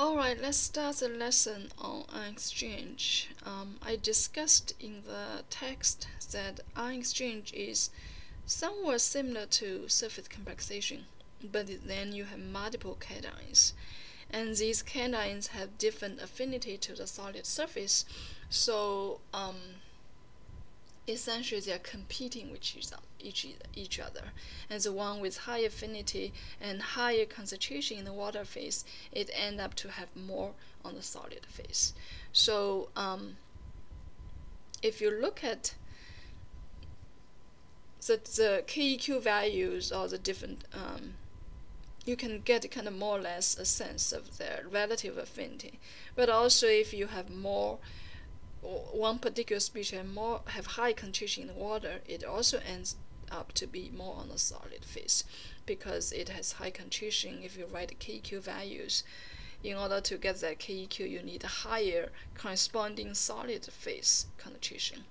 Alright, let's start the lesson on ion exchange. Um, I discussed in the text that ion exchange is somewhat similar to surface complexation, but then you have multiple cations. And these cations have different affinity to the solid surface, so um, essentially they are competing with each, each, each other. And the one with high affinity and higher concentration in the water phase, it end up to have more on the solid phase. So um, if you look at the, the KEQ values or the different, um, you can get kind of more or less a sense of their relative affinity. But also if you have more one particular species more have high concentration in the water, it also ends up to be more on the solid phase because it has high concentration. If you write KEQ values, in order to get that KEQ, you need a higher corresponding solid phase concentration.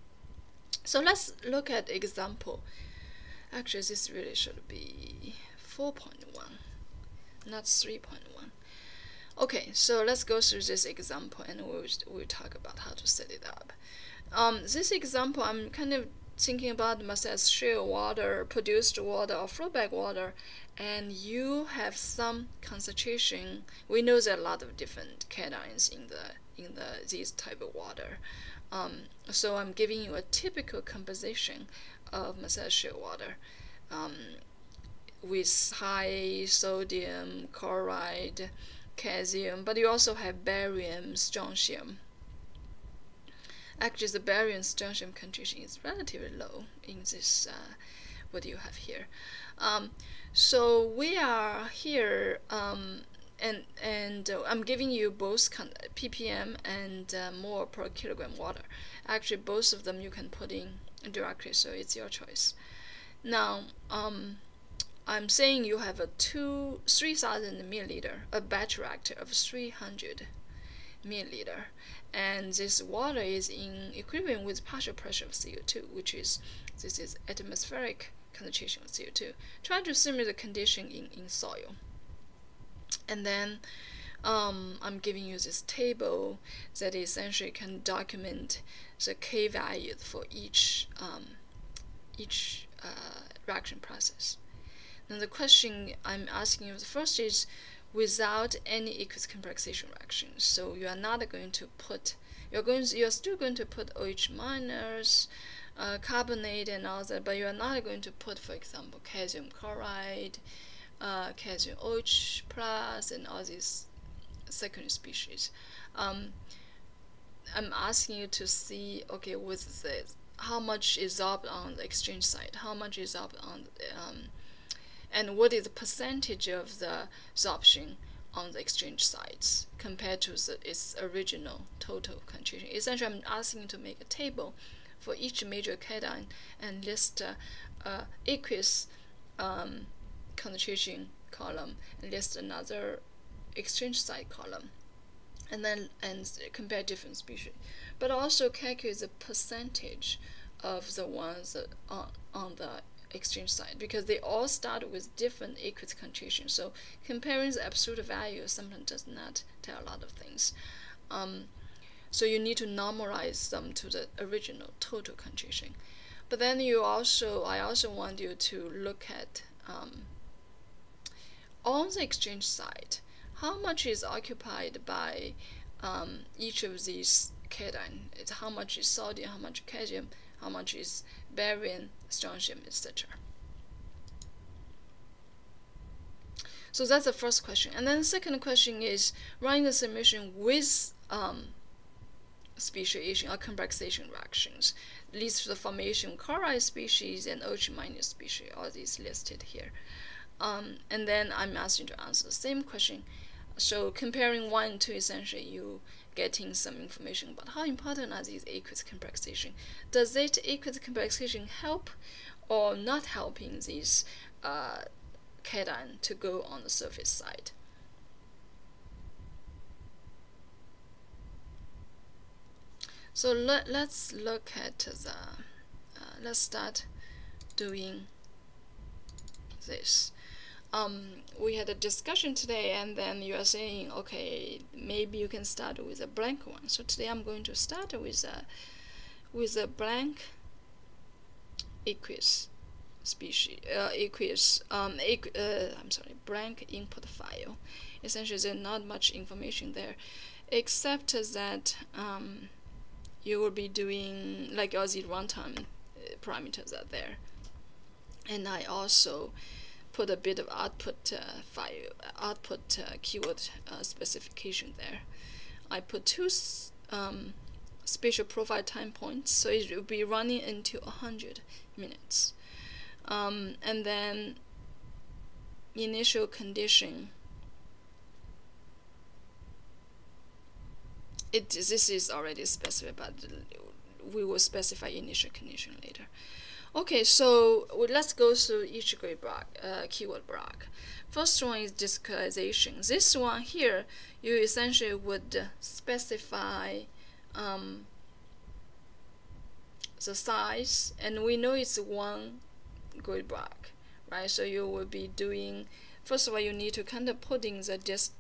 So let's look at example. Actually, this really should be 4.1, not 3.1. Okay, so let's go through this example and we'll, we'll talk about how to set it up. Um, this example, I'm kind of thinking about Marcellus shale water, produced water, or flowback water, and you have some concentration. We know there are a lot of different cations in the in the this type of water. Um, so I'm giving you a typical composition of Marcellus shale water um, with high sodium chloride calcium, but you also have barium, strontium. Actually, the barium strontium concentration is relatively low in this, uh, what you have here. Um, so we are here, um, and, and uh, I'm giving you both ppm and uh, per kilogram water. Actually, both of them you can put in directly, so it's your choice. Now, um, I'm saying you have a two 3000 milliliter, a batch reactor of 300 milliliter, and this water is in equilibrium with partial pressure of CO2, which is this is atmospheric concentration of CO2. Try to simulate the condition in, in soil. And then um, I'm giving you this table that essentially can document the K values for each um, each uh, reaction process. Now the question I'm asking you the first is without any aqueous complexation reactions. So you are not going to put you're going to, you're still going to put OH minus, uh, carbonate and all that, but you are not going to put, for example, calcium chloride, uh, calcium OH plus, and all these secondary species. Um, I'm asking you to see, okay, with this, how much is up on the exchange side, how much is up on um, and what is the percentage of the absorption on the exchange sites compared to the, its original total concentration. Essentially, I'm asking you to make a table for each major cation and list uh, uh, aqueous um, concentration column and list another exchange site column and then and compare different species but also calculate the percentage of the ones on, on the exchange side because they all start with different aqueous concentration. So comparing the absolute value sometimes does not tell a lot of things. Um, so you need to normalize them to the original total concentration. But then you also, I also want you to look at um, on the exchange side, how much is occupied by um, each of these cation. It's how much is sodium, how much calcium, how much is barium, strontium, etc. So that's the first question. And then the second question is running the simulation with um, speciation or complexation reactions leads to the formation of chloride species and OH minus species, all these listed here. Um, and then I'm asking to answer the same question. So comparing one and two, essentially you getting some information about how important are these aqueous complexation. Does it aqueous complexation help or not helping these uh, cation to go on the surface side? So let, let's look at the, uh, let's start doing this. Um, we had a discussion today, and then you are saying, okay, maybe you can start with a blank one. So today I'm going to start with a with a blank aqueous species, uh, aqueous, um, aqu uh, I'm sorry, blank input file. Essentially, there's not much information there, except that um, you will be doing like Aussie runtime uh, parameters are there, and I also put a bit of output uh, file, output uh, keyword uh, specification there. I put two um, spatial profile time points, so it will be running into 100 minutes. Um, and then initial condition. It this is already specified, but we will specify initial condition later. Okay, so let's go through each grid block, uh, keyword block. First one is discretization. This one here, you essentially would specify um, the size, and we know it's one grid block, right? So you will be doing, first of all, you need to kind of put in the dist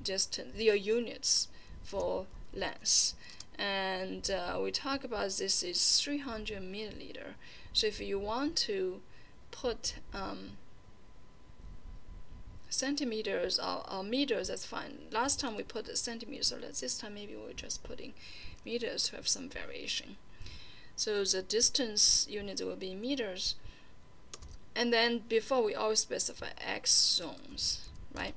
distance, your units for length. And uh, we talk about this is 300 milliliter. So if you want to put um, centimeters or, or, meters, that's fine. Last time we put centimeters, so let's this time maybe we're just putting meters to have some variation. So the distance units will be meters. And then before we always specify x zones, right?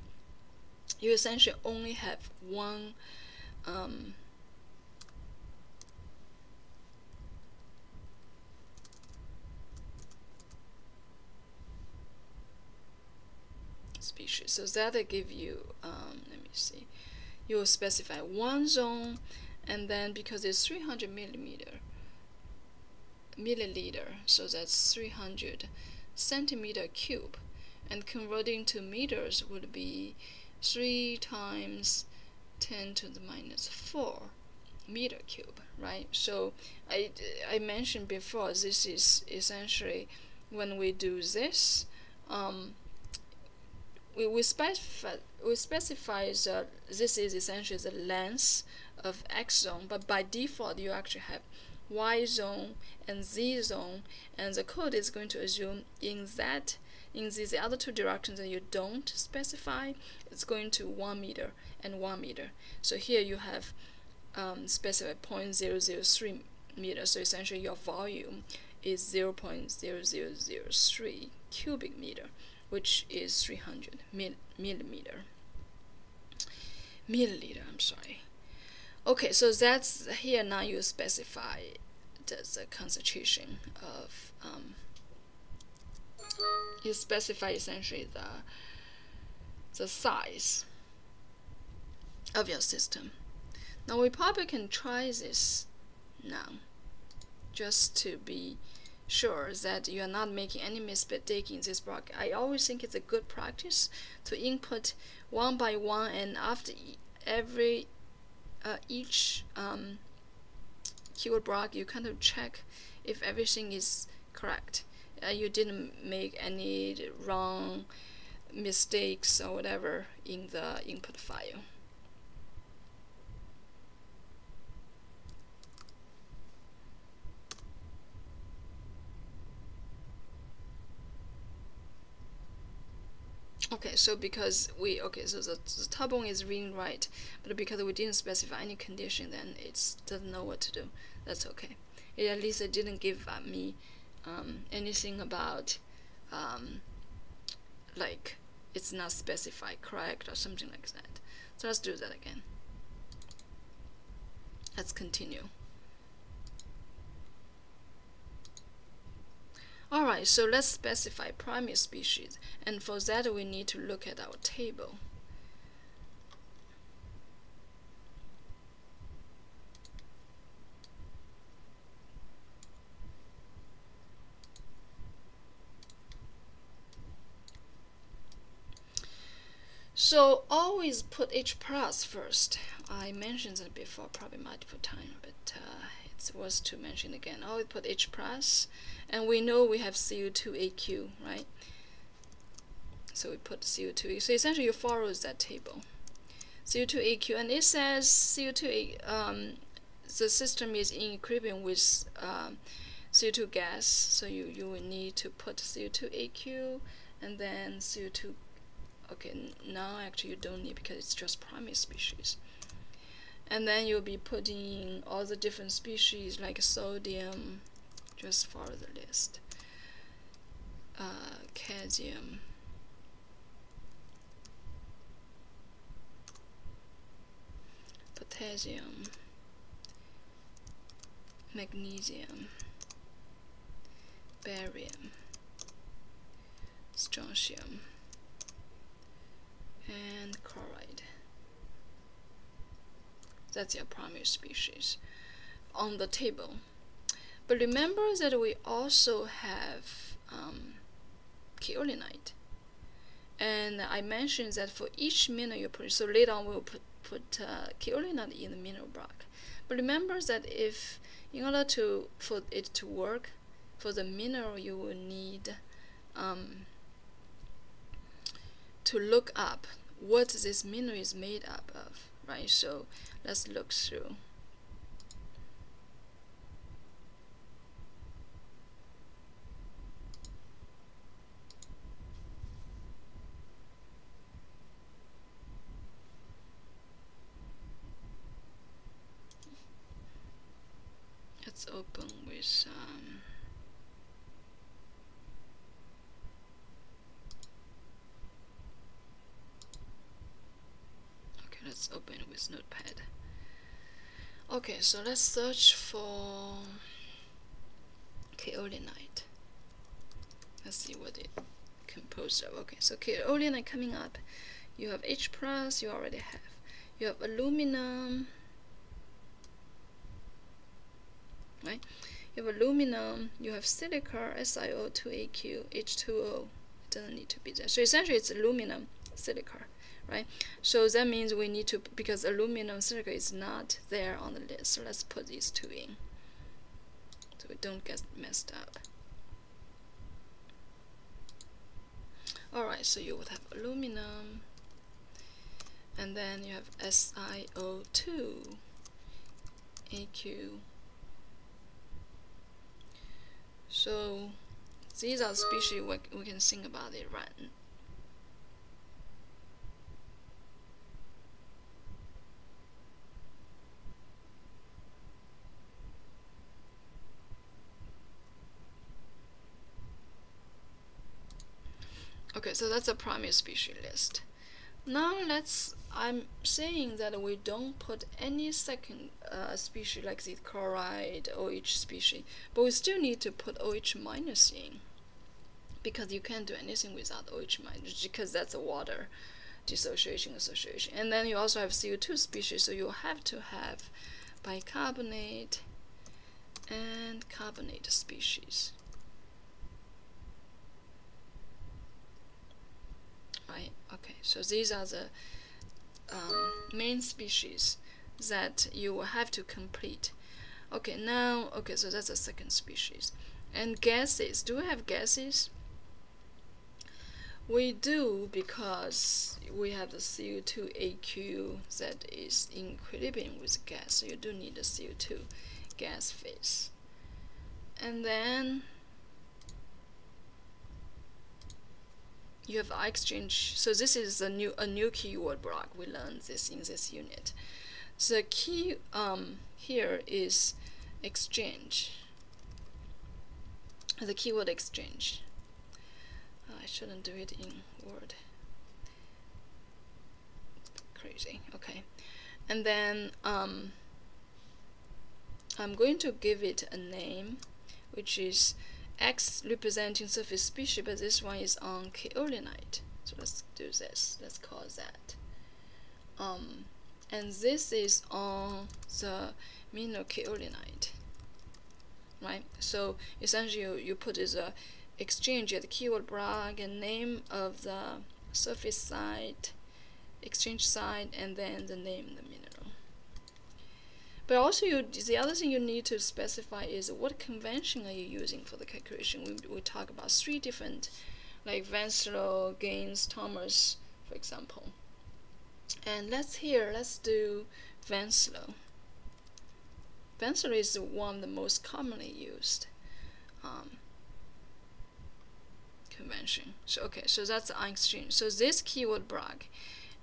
You essentially only have one um, species. So that'll give you, um, let me see, you will specify one zone, and then because it's 300 millimeter, milliliter, so that's 300 centimeter cube, and converting to meters would be 3 times 10 to the minus 4 meter cube, right? So I, I mentioned before, this is essentially when we do this, um, we, we specify we specify that this is essentially the length of x zone, but by default you actually have y zone and z zone, and the code is going to assume in that in these other two directions that you don't specify, it's going to one meter and one meter. So here you have um, specified 0.0003 meters, So essentially your volume is 0.0003 cubic meter which is 300 mil millimeter. Milliliter I'm sorry. Okay so that's here now you specify the, concentration of um, you specify essentially the the size of your system. Now we probably can try this now just to be sure that you are not making any mistake in this block. I always think it's a good practice to input one by one and after every uh, each um, keyword block you kind of check if everything is correct. Uh, you didn't make any wrong mistakes or whatever in the input file. Okay, so because we, okay, so the, the turbine is reading right, but because we didn't specify any condition, then it doesn't know what to do. That's okay. It, at least it didn't give uh, me um, anything about, um, like, it's not specified correct or something like that. So let's do that again. Let's continue. Alright, so let's specify primary species, and for that we need to look at our table. So always put H plus first. I mentioned that before, probably multiple times, but uh, worth to mention again. Always put H plus and we know we have CO2AQ, right? So we put CO2. So essentially you follow that table. CO2AQ, and it says CO2, um, the system is in equilibrium with um, CO2 gas, so you, you will need to put CO2AQ and then CO2, okay, now actually you don't need because it's just primary species. And then you'll be putting all the different species like sodium, just follow the list, uh, calcium, potassium, magnesium, barium, strontium, and chloride. That's your primary species on the table. But remember that we also have um, kaolinite. And I mentioned that for each mineral you put, so later on we'll put, put uh, kaolinite in the mineral block. But remember that if, in order to for it to work, for the mineral you will need um, to look up what this mineral is made up of, right? So let's look through. Let's open with um, okay let's open with notepad okay so let's search for kaolinite let's see what it composed of okay so kaolinite coming up you have H plus you already have you have aluminum right? You have aluminum, you have silica, SiO2AQ, H2O. It doesn't need to be there. So essentially it's aluminum, silica, right? So that means we need to, because aluminum, silica is not there on the list, so let's put these two in. So we don't get messed up. Alright, so you would have aluminum, and then you have SiO2, AQ, so these are species we, we can think about it, right? Okay, so that's a primary species list. Now let's, I'm saying that we don't put any second uh, species like the chloride, OH species, but we still need to put OH minus in because you can't do anything without OH minus because that's a water dissociation association. And then you also have CO2 species, so you have to have bicarbonate and carbonate species. Right? Okay, so these are the um, main species that you will have to complete. Okay, now, okay, so that's the second species. And gases, do we have gases? We do because we have the CO2AQ that is in equilibrium with gas, so you do need the CO2 gas phase. And then you have exchange. So this is a new a new keyword block. We learned this in this unit. So the key um, here is exchange. The keyword exchange. I shouldn't do it in Word. Crazy. Okay, and then um, I'm going to give it a name, which is X representing surface species, but this one is on kaolinite. So let's do this. Let's call that. Um, and this is on the mineral kaolinite. Right? So essentially you, you put a exchange at the keyword block and name of the surface site, exchange site, and then the name the mineral. But also, you, the other thing you need to specify is what convention are you using for the calculation. We, we talk about three different like Vanselow, Gaines, Thomas, for example. And let's here, let's do Vanselow. Vanselow is one of the most commonly used um, convention. So okay, so that's the exchange. So this keyword block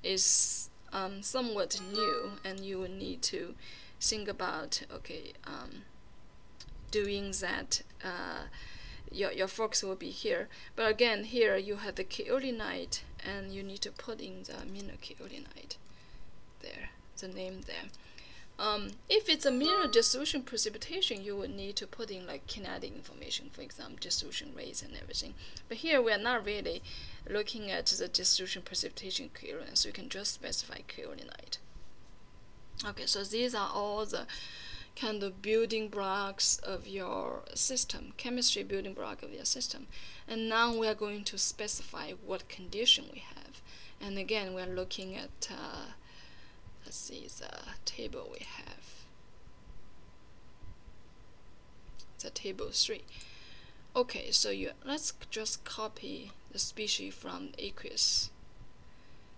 is um, somewhat new, and you will need to think about okay um, doing that. Uh, your, your focus will be here. But again, here you have the kaolinite, and you need to put in the amino kaolinite there, the name there. Um, if it's a mineral dissolution precipitation, you would need to put in like kinetic information, for example, dissolution rates and everything. But here we are not really looking at the dissolution precipitation kaolin, so you can just specify kaolinite. Okay, so these are all the kind of building blocks of your system, chemistry building block of your system. And now we are going to specify what condition we have. And again, we are looking at uh, let's see the table we have the table 3 okay so you let's just copy the species from aqueous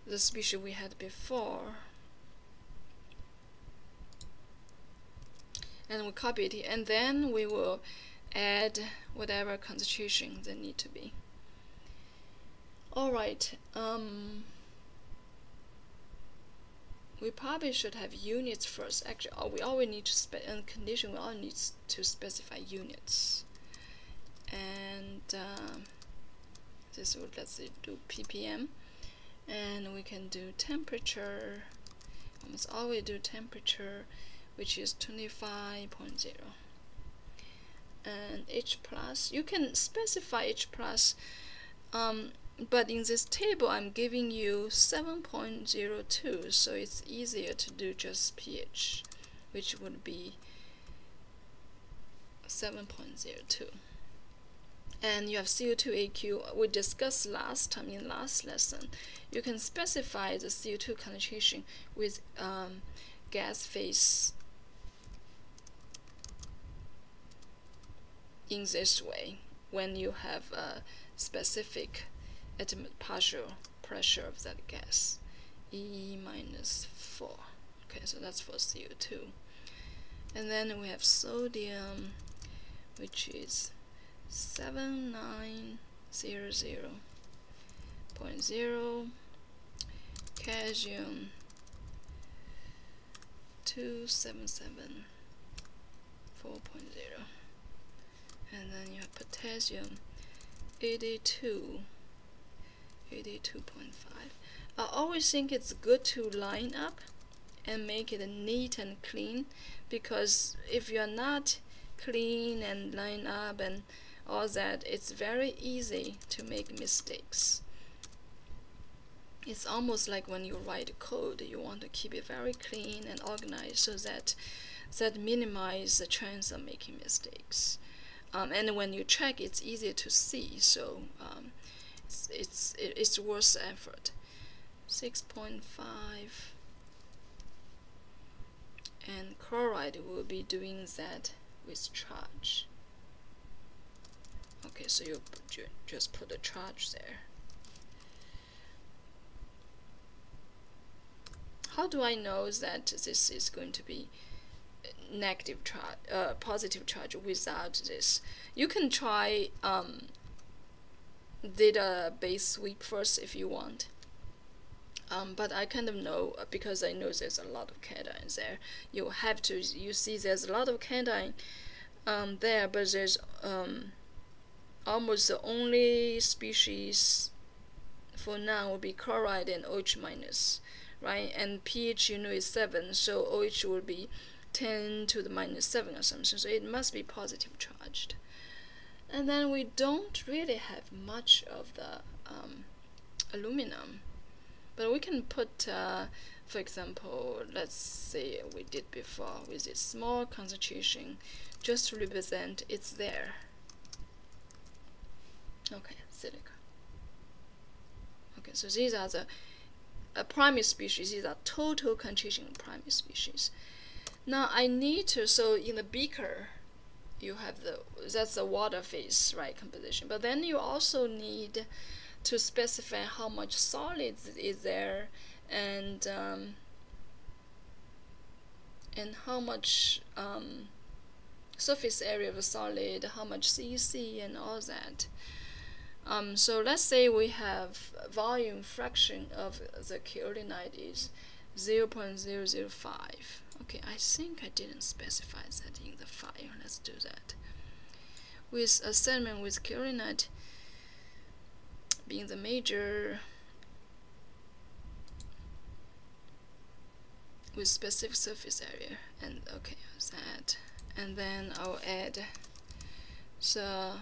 the species we had before and we copy it and then we will add whatever concentration they need to be alright um, we probably should have units first. Actually, we always need to spec in condition. We all need to specify units, and um, this would let's do ppm, and we can do temperature. Almost always do temperature, which is 25.0, and H plus. You can specify H plus. Um, but in this table I'm giving you 7.02 so it's easier to do just pH which would be 7.02 and you have CO2 AQ we discussed last time in last lesson you can specify the CO2 concentration with um, gas phase in this way when you have a specific partial pressure of that gas E minus 4 okay so that's for CO2 and then we have sodium which is 7900.0 calcium 277 4.0 and then you have potassium 82 82.5 I always think it's good to line up and make it neat and clean because if you're not clean and line up and all that it's very easy to make mistakes. It's almost like when you write code you want to keep it very clean and organized so that that minimize the chance of making mistakes um, and when you check it's easier to see so um, it's it's, it's worth the effort 6.5 and chloride will be doing that with charge. Okay so you just put a charge there. How do I know that this is going to be negative charge uh, positive charge without this you can try um, database sweep first if you want. Um, but I kind of know uh, because I know there's a lot of cations there. You have to you see there's a lot of cation um, there, but there's um, almost the only species for now will be chloride and OH minus, right? And pH you know is seven, so OH will be 10 to the minus 7 or something, so it must be positive charged. And then we don't really have much of the um, aluminum but we can put uh, for example let's say we did before with a small concentration just to represent it's there. Okay silica okay so these are the uh, primary species these are total concentration primary species now I need to so in the beaker you have the that's the water phase right composition but then you also need to specify how much solids is there and um, and how much um, surface area of a solid, how much CEC and all that. Um, so let's say we have volume fraction of the kaolinite is 0 0.005. Okay, I think I didn't specify that in the file. Let's do that. With a with kaolinite being the major with specific surface area and okay that and then I'll add the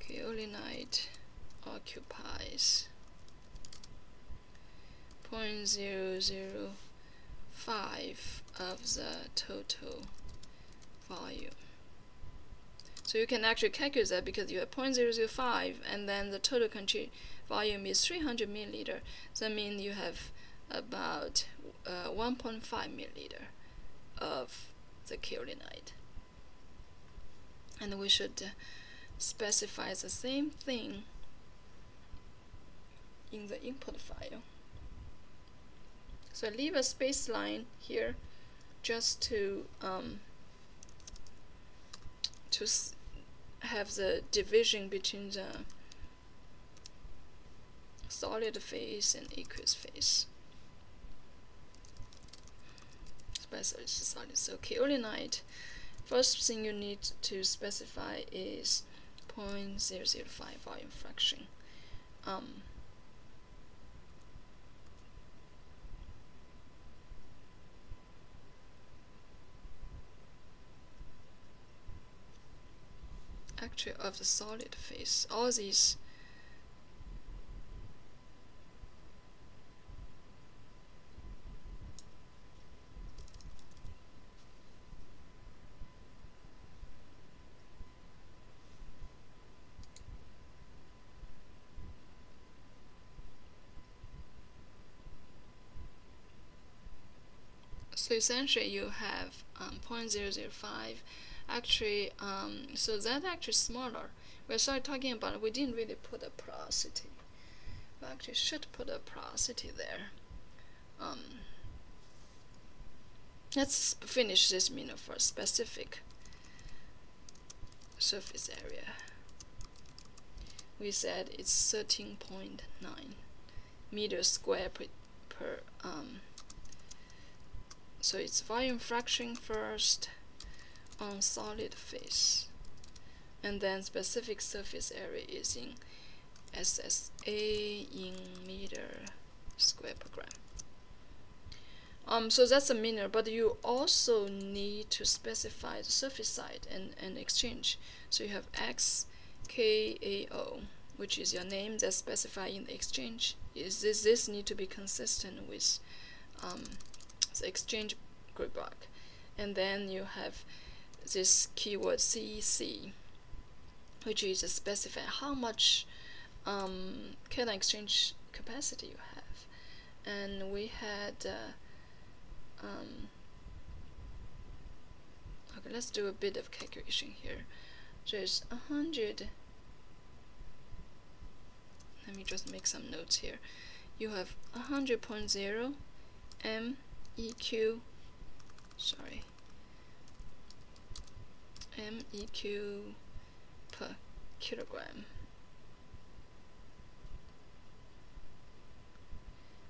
kaolinite occupies 0.005 of the total volume. So you can actually calculate that because you have 0.005 and then the total country volume is 300 milliliter. That means you have about uh, 1.5 milliliter of the kaolinite. And we should specify the same thing in the input file. So I leave a space line here just to um, to have the division between the solid phase and aqueous phase. Especially solid. So kaolinite, first thing you need to specify is 0.005 volume fraction. Um, actually of the solid phase. All these So essentially you have um, 0.005 actually um, so that actually smaller. We started talking about we didn't really put a porosity. We actually should put a porosity there. Um, let's finish this minute for specific surface area. We said it's 13.9 meters square per, per um, so it's volume fraction first on solid phase and then specific surface area is in SSA in meter square per gram. Um, so that's a meter, but you also need to specify the surface side and, and exchange. So you have XKAO, which is your name that's specified in the exchange. Is this, this need to be consistent with um, the exchange group block. And then you have this keyword CEC, which is to specify how much um, cation exchange capacity you have. And we had, uh, um, okay, let's do a bit of calculation here. There's a hundred, let me just make some notes here. You have a hundred point zero MEQ, sorry, MEQ per kilogram.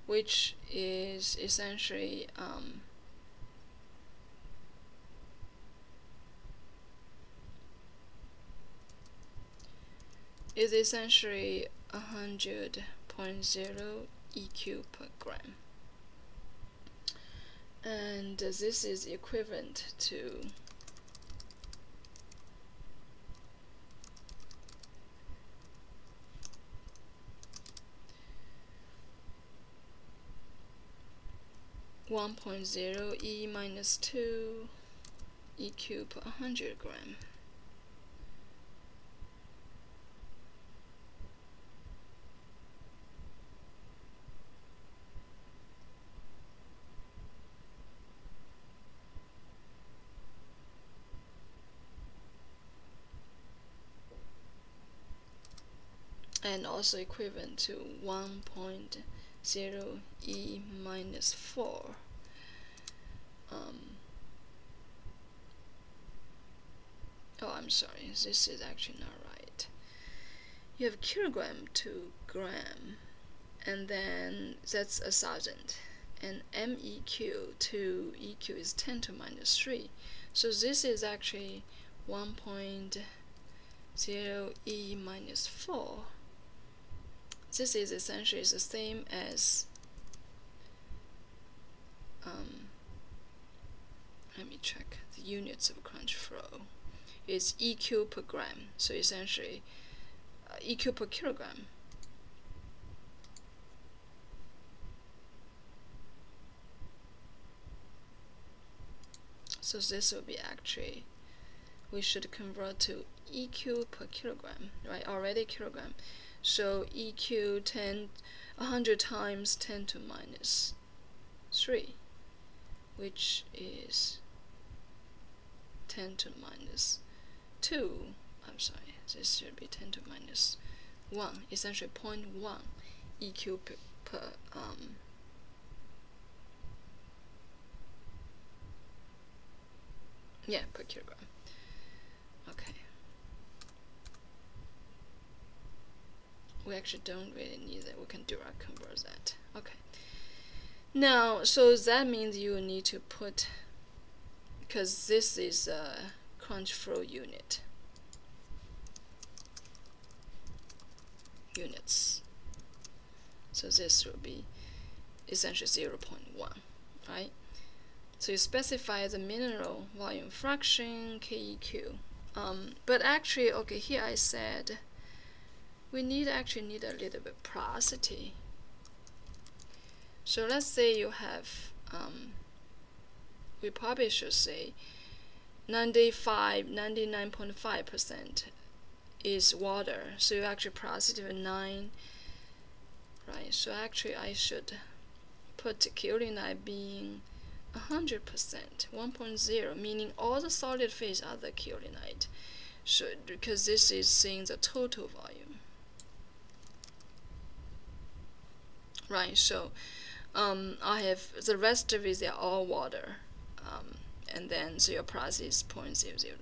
Which is essentially um, is essentially a hundred point zero EQ per gram. And this is equivalent to 1.0 e minus 2 e cubed 100 gram. and also equivalent to 1.0 e minus 4 um, oh I'm sorry this is actually not right. You have kilogram to gram and then that's a thousand and MEQ to EQ is 10 to minus 3 so this is actually 1.0 E minus 4 this is essentially the same as um, let me check the units of CrunchFlow is EQ per gram so essentially uh, EQ per kilogram. So this will be actually we should convert to EQ per kilogram right? Already kilogram so EQ 10 100 times 10 to minus 3 which is 10 to minus 2 I'm sorry this should be 10 to minus 1 essentially 0.1 EQ per, per um, yeah per kilogram. Okay we actually don't really need that we can direct convert that okay. Now so that means you need to put because this is a CrunchFlow unit. Units. So this will be essentially 0 0.1 right? So you specify the mineral volume fraction, KEQ. Um, but actually, okay, here I said we need actually need a little bit porosity. So let's say you have, um, we probably should say 95, 99.5% is water. So you actually porosity of 9, right? So actually I should put kaolinite being 100%, 1.0, meaning all the solid phase are the kaolinite. Should because this is saying the total volume. Right, so um, I have the rest of it they're all water. Um, and then so your price is 0.00,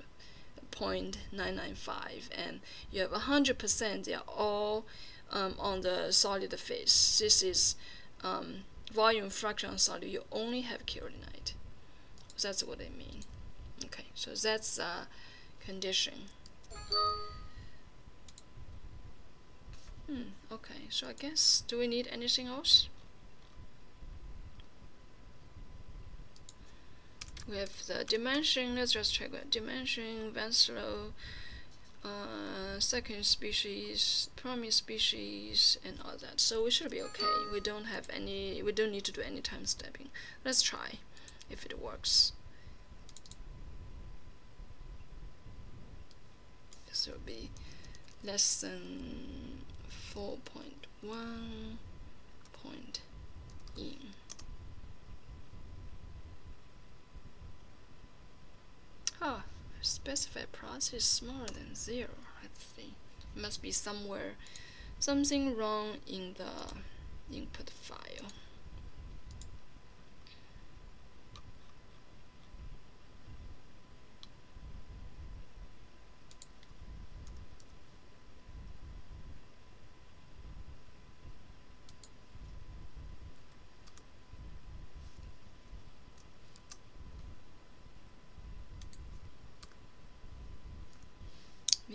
0.995 and you have 100% they're all um, on the solid phase. This is um, volume fraction solid, you only have kaolinite. That's what I mean. Okay, so that's a condition. Hmm, okay, so I guess, do we need anything else? We have the dimension, let's just check it. Dimension, Vanselow, uh, second species, primary species, and all that. So we should be okay. We don't have any, we don't need to do any time stepping. Let's try if it works. This will be less than 4.1 point in. Oh, specified process is smaller than zero. Let's see. Must be somewhere, something wrong in the input file.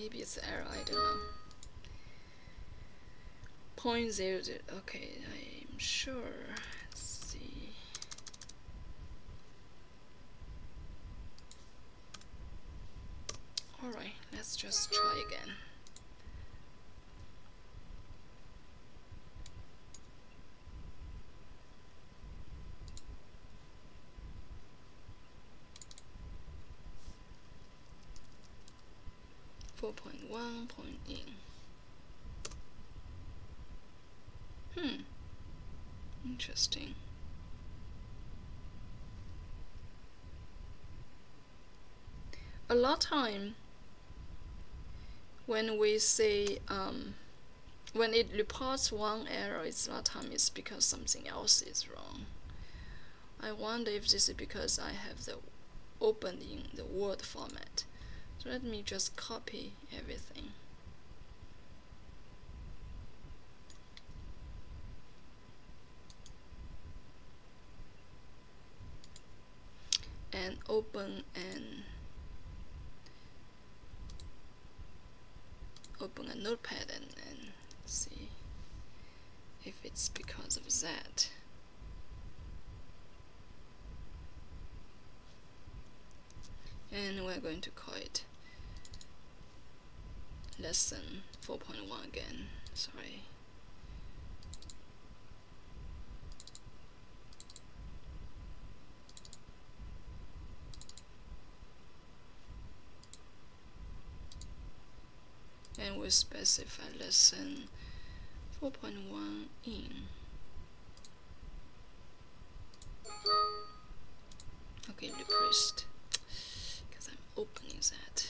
Maybe it's error I don't know. Point zero zero okay I'm sure let's see. Alright let's just try again 4.1 point in. Hmm. Interesting. A lot of time when we say um, when it reports one error, it's a lot of time it's because something else is wrong. I wonder if this is because I have the open in the Word format. So let me just copy everything. and open and open a notepad and, and see if it's because of that. And we're going to call it lesson 4.1 again, sorry. and we specify lesson 4.1 in. Okay repressed because I'm opening that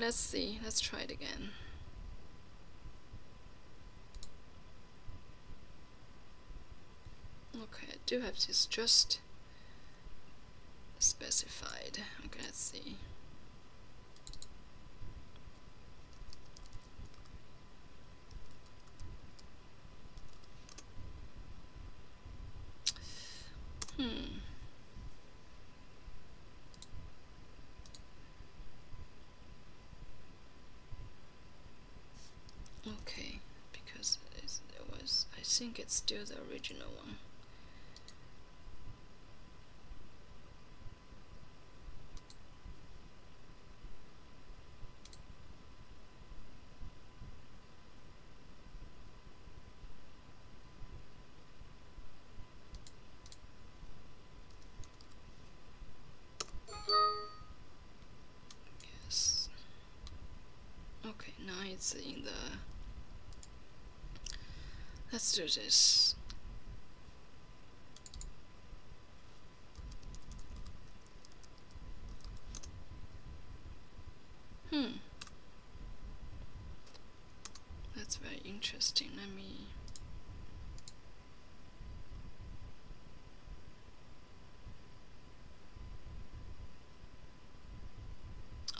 Let's see. Let's try it again. Okay, I do have this just specified. Okay, let's see. Hmm. Okay, because it was, I think it's still the original one. Yes. Okay, now it's in the Let's do this. Hmm. That's very interesting. Let me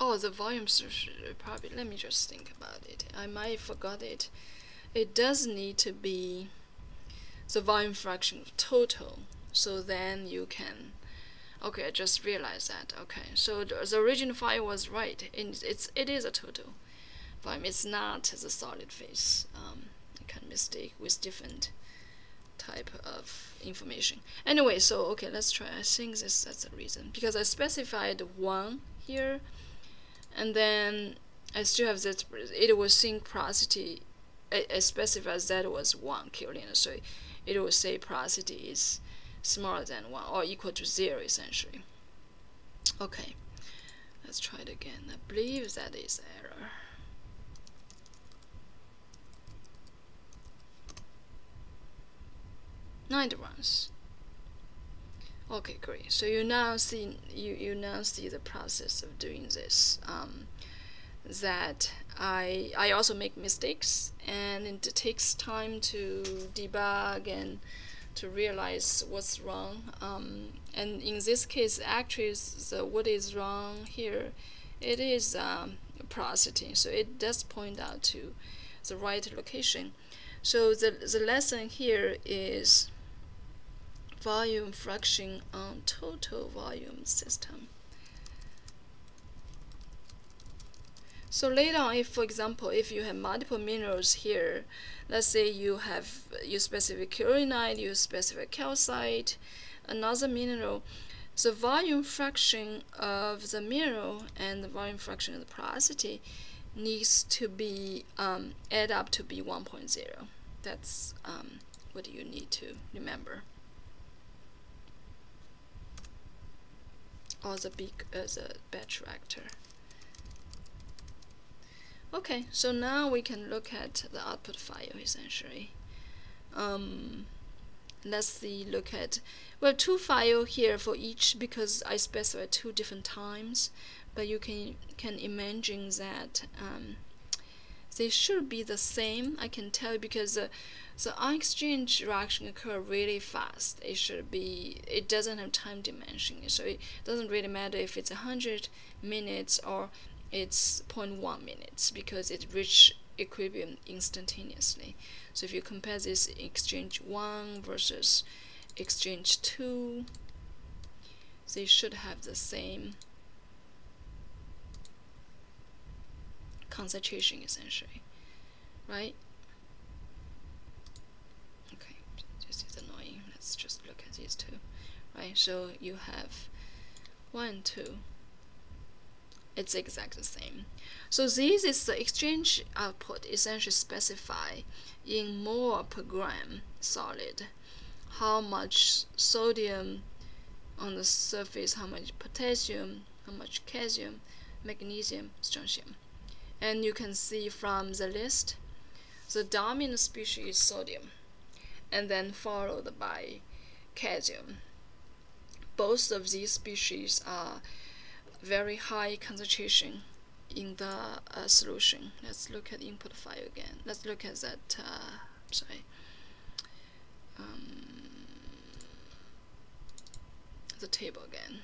Oh, the volume probably. Let me just think about it. I might have forgot it it does need to be the volume fraction of total so then you can okay I just realized that okay. So the, original file was right it's, it's it is a total volume. It's not the solid phase um, I can mistake with different type of information. Anyway so okay let's try. I think this that's the reason because I specified one here and then I still have that it was sync porosity I, specify that was 1 Kelvin, so it will say porosity is smaller than 1 or equal to 0 essentially. Okay, let's try it again. I believe that is error. Nine runs. Okay, great. So you now see you you now see the process of doing this. Um, that I I also make mistakes and it takes time to debug and to realize what's wrong. Um, and in this case, actually, the what is wrong here, it is um, porosity. So it does point out to the right location. So the the lesson here is volume fraction on total volume system. So later on, if for example, if you have multiple minerals here, let's say you have you specific kyanite, you specific calcite, another mineral, the volume fraction of the mineral and the volume fraction of the porosity needs to be um, add up to be 1.0. That's um, what you need to remember. Or the big uh, the batch reactor. Okay, so now we can look at the output file essentially. Um, let's see, look at, well, two file here for each because I specify two different times, but you can can imagine that um, they should be the same. I can tell you, because uh, the exchange reaction occur really fast. It should be, it doesn't have time dimension, so it doesn't really matter if it's 100 minutes or it's 0.1 minutes because it reached equilibrium instantaneously. So if you compare this exchange 1 versus exchange 2, they should have the same concentration essentially, right? Okay, this is annoying. Let's just look at these two, right? So you have 1, 2, it's exactly the same. So this is the exchange output essentially specify in mole per gram solid how much sodium on the surface, how much potassium, how much calcium, magnesium, strontium. And you can see from the list, the dominant species is sodium, and then followed by calcium. Both of these species are very high concentration in the uh, solution. Let's look at the input file again. Let's look at that, uh, sorry, um, the table again.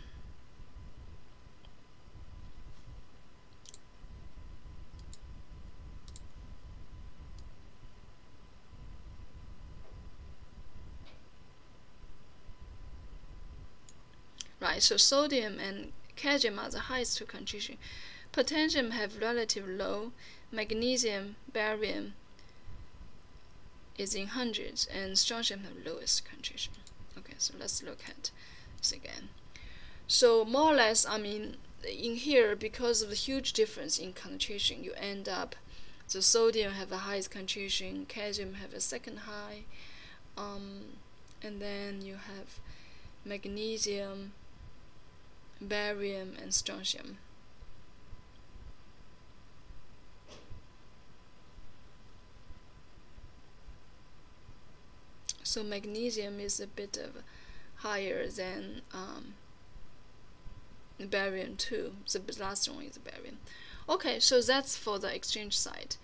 Right, so sodium and Calcium are the highest concentration. Potassium have relatively low. Magnesium, barium is in hundreds, and strontium have lowest concentration. Okay, so let's look at this again. So more or less, I mean, in here, because of the huge difference in concentration, you end up the sodium have the highest concentration, calcium have a second high, um, and then you have magnesium, barium, and strontium. So magnesium is a bit of higher than um, barium too. The last one is barium. Okay, so that's for the exchange side.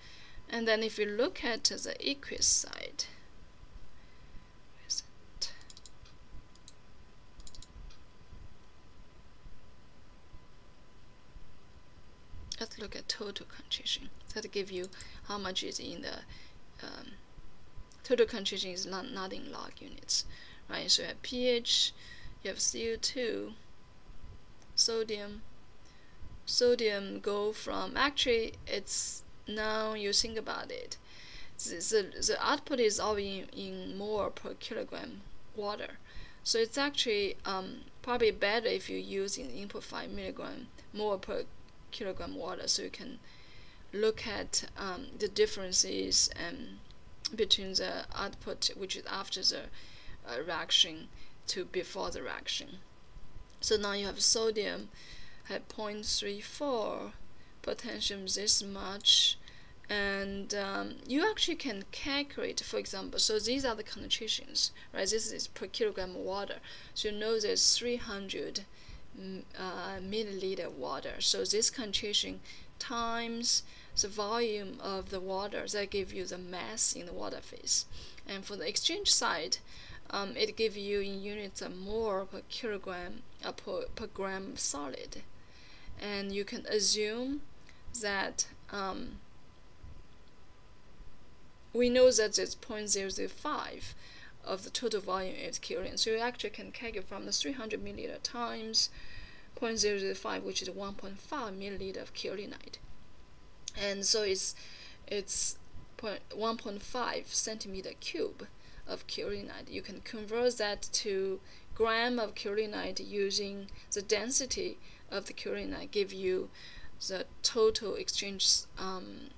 And then if you look at the aqueous side, let's look at total concentration. That give you how much is in the um, total concentration is not, not in log units, right? So you have pH, you have CO2, sodium. Sodium go from actually it's now you think about it, the, the, the output is all in, in more per kilogram water. So it's actually um, probably better if you use in input 5 milligram more per kilogram water so you can look at um, the differences um, between the output which is after the uh, reaction to before the reaction. So now you have sodium at 0.34, potassium this much, and um, you actually can calculate, for example, so these are the concentrations, right? This is per kilogram of water. So you know there's 300 uh, milliliter water. So this concentration times the volume of the water that give you the mass in the water phase. And for the exchange side, um, it gives you in units of mole per kilogram uh, per, per gram solid. And you can assume that um, we know that it's 0.005 of the total volume is Curie. So you actually can calculate from the 300 milliliter times 0.005, which is 1.5 milliliter of kaolinite. And so it's it's 1.5 centimeter cube of kaolinite. You can convert that to gram of kaolinite using the density of the kaolinite give you the total exchange um,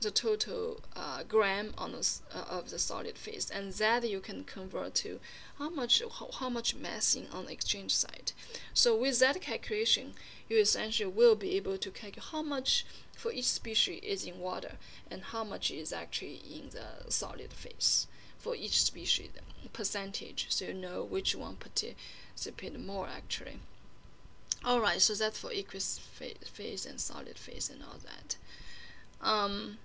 the total uh, gram on the, uh, of the solid phase and that you can convert to how much how, how much massing on the exchange side so with that calculation you essentially will be able to calculate how much for each species is in water and how much is actually in the solid phase for each species percentage so you know which one participate more actually. Alright so that's for aqueous phase and solid phase and all that. Um,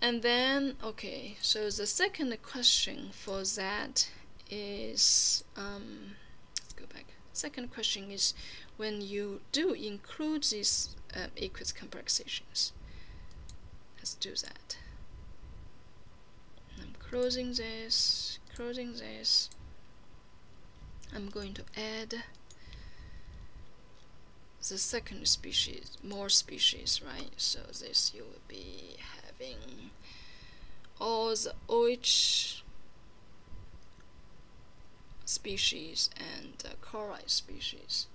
and then, okay, so the second question for that is, um, let's go back. Second question is when you do include these uh, complexations. Let's do that. I'm closing this, closing this. I'm going to add the second species, more species, right? So this you will be all the OH species and uh, chloride species.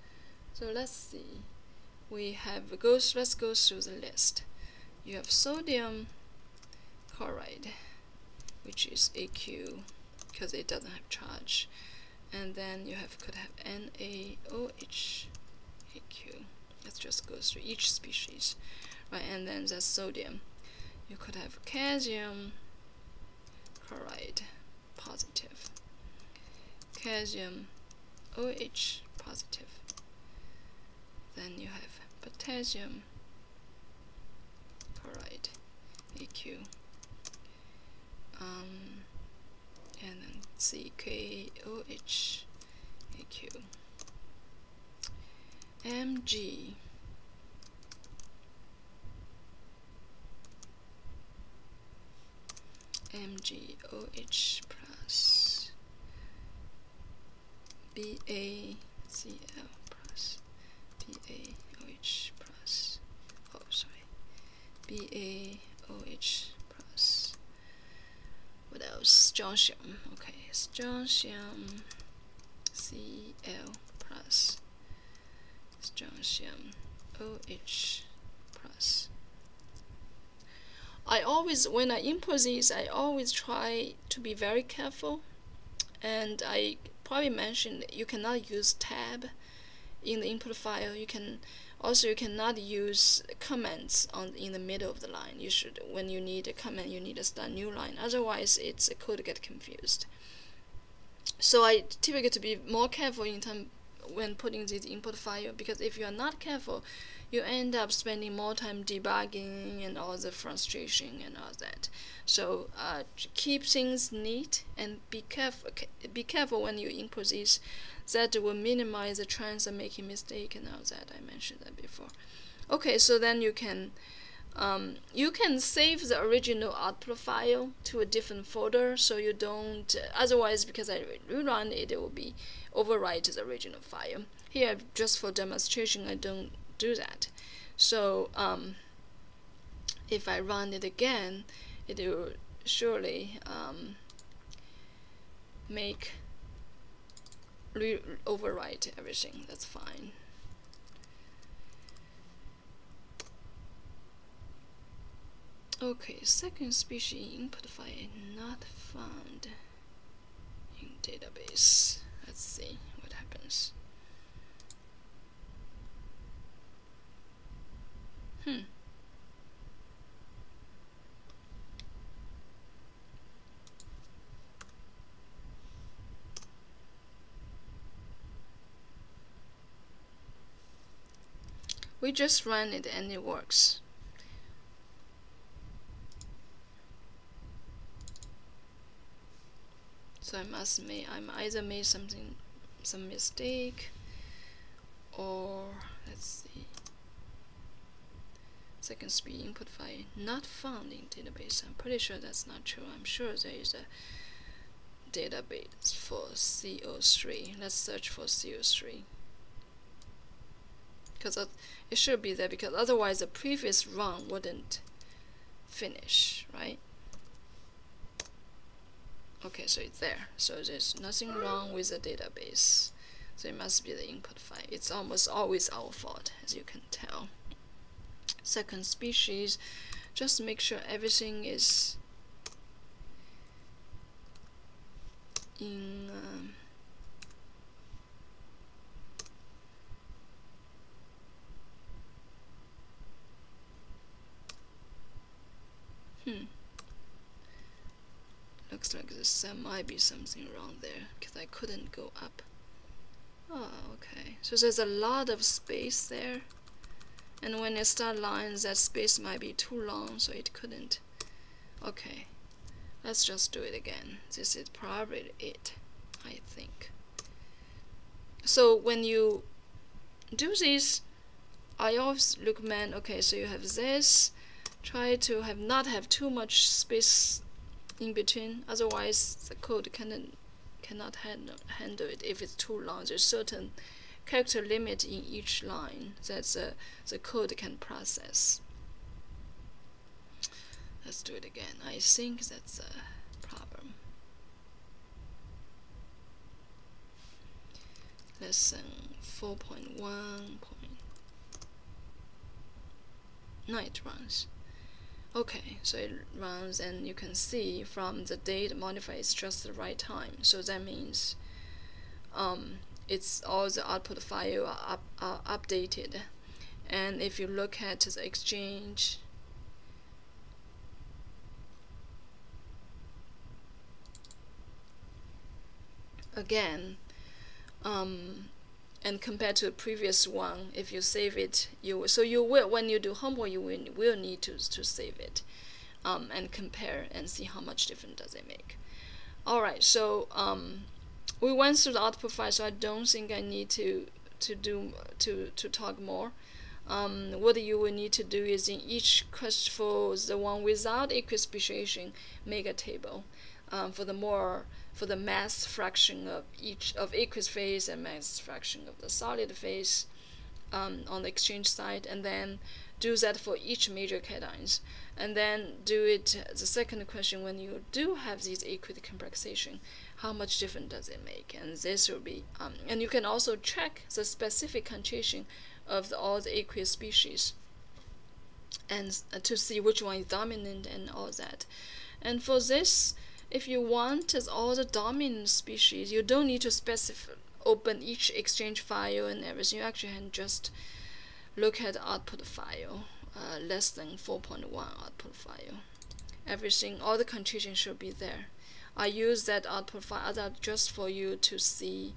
So let's see. We have goes. Let's go through the list. You have sodium chloride, which is AQ because it doesn't have charge, and then you have could have NaOH AQ. Let's just go through each species, right? And then that's sodium. You could have calcium chloride positive, calcium OH positive. Then you have potassium chloride AQ. Um, and then CKOH AQ. Mg MgOH plus BaCl plus BaOH plus oh sorry BaOH plus. What else? Strontium okay strontium Cl plus. Strontium OH plus I always, when I import these, I always try to be very careful. And I probably mentioned you cannot use tab in the input file. You can also you cannot use comments on in the middle of the line. You should when you need a comment, you need to start new line. Otherwise, it's a code get confused. So I typically to be more careful in term when putting this input file because if you are not careful, you end up spending more time debugging and all the frustration and all that. So uh, keep things neat and be careful. Be careful when you input these. That will minimize the chance of making mistake and all that. I mentioned that before. Okay, so then you can um, you can save the original output file to a different folder so you don't otherwise because I rerun it it will be overwrite the original file here just for demonstration I don't do that. So um, if I run it again, it will surely um, make overwrite everything. That's fine. Okay, second species input file not found in database. Let's see what happens. Hmm. We just run it and it works. So I must make I'm either made something some mistake or let's see second speed input file not found in database. I'm pretty sure that's not true. I'm sure there is a database for CO3. Let's search for CO3. Because it should be there because otherwise the previous run wouldn't finish, right? Okay, so it's there. So there's nothing wrong with the database. So it must be the input file. It's almost always our fault, as you can tell second species just make sure everything is in um, hmm. Looks like there might be something wrong there because I couldn't go up. Oh okay. So there's a lot of space there and when it start lines that space might be too long so it couldn't. Okay let's just do it again. This is probably it I think. So when you do this I always recommend okay so you have this. Try to have not have too much space in between otherwise the code cannot cannot handle, handle it if it's too long. There's certain character limit in each line that the, the code can process. Let's do it again. I think that's a problem. Lesson 4.1 it runs. Okay so it runs and you can see from the date modifier it's just the right time. So that means um, it's all the output file are, up, are updated. And if you look at the exchange again um, and compared to the previous one if you save it you so you will when you do homework you will, will need to, to save it um, and compare and see how much difference does it make. Alright so um, we went through the output file so I don't think I need to to do to to talk more. Um, what you will need to do is in each quest for the one without aqueous speciation make a table um, for the more for the mass fraction of each of aqueous phase and mass fraction of the solid phase um, on the exchange side and then do that for each major cations and then do it the second question when you do have these aqueous complexation how much difference does it make? And this will be um, and you can also check the specific concentration of the, all the aqueous species and uh, to see which one is dominant and all that. And for this if you want as all the dominant species, you don't need to specify open each exchange file and everything. You actually can just look at the output file, uh, lesson 4.1 output file. Everything, all the conditions should be there. I use that output file just for you to see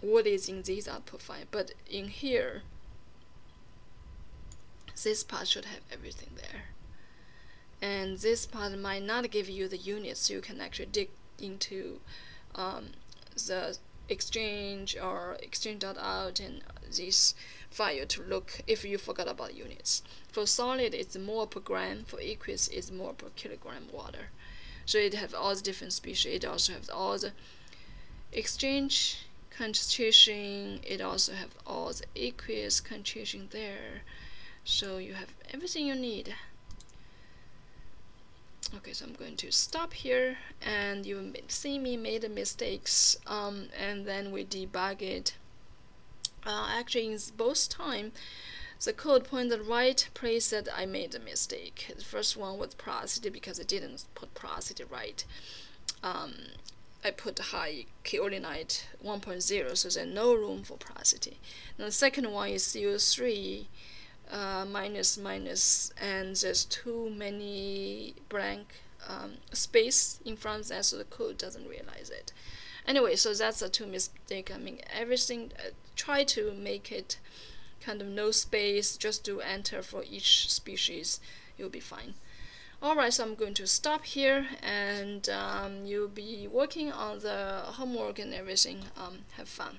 what is in this output file. But in here, this part should have everything there and this part might not give you the units so you can actually dig into um, the exchange or exchange.out and this file to look if you forgot about units. For solid, it's more per gram. For aqueous, it's more per kilogram water. So it has all the different species. It also has all the exchange concentration. It also has all the aqueous concentration there. So you have everything you need okay so I'm going to stop here and you see me made mistakes um, and then we debug it uh, actually in both time the code point the right place that I made a mistake. The first one was porosity because I didn't put porosity right. Um, I put high kaolinite 1.0 so there's no room for porosity and the second one is CO3 uh, minus minus and there's too many blank um, space in front of that so the code doesn't realize it. Anyway so that's a two mistake I mean everything uh, try to make it kind of no space just do enter for each species you'll be fine. Alright so I'm going to stop here and um, you'll be working on the homework and everything um, have fun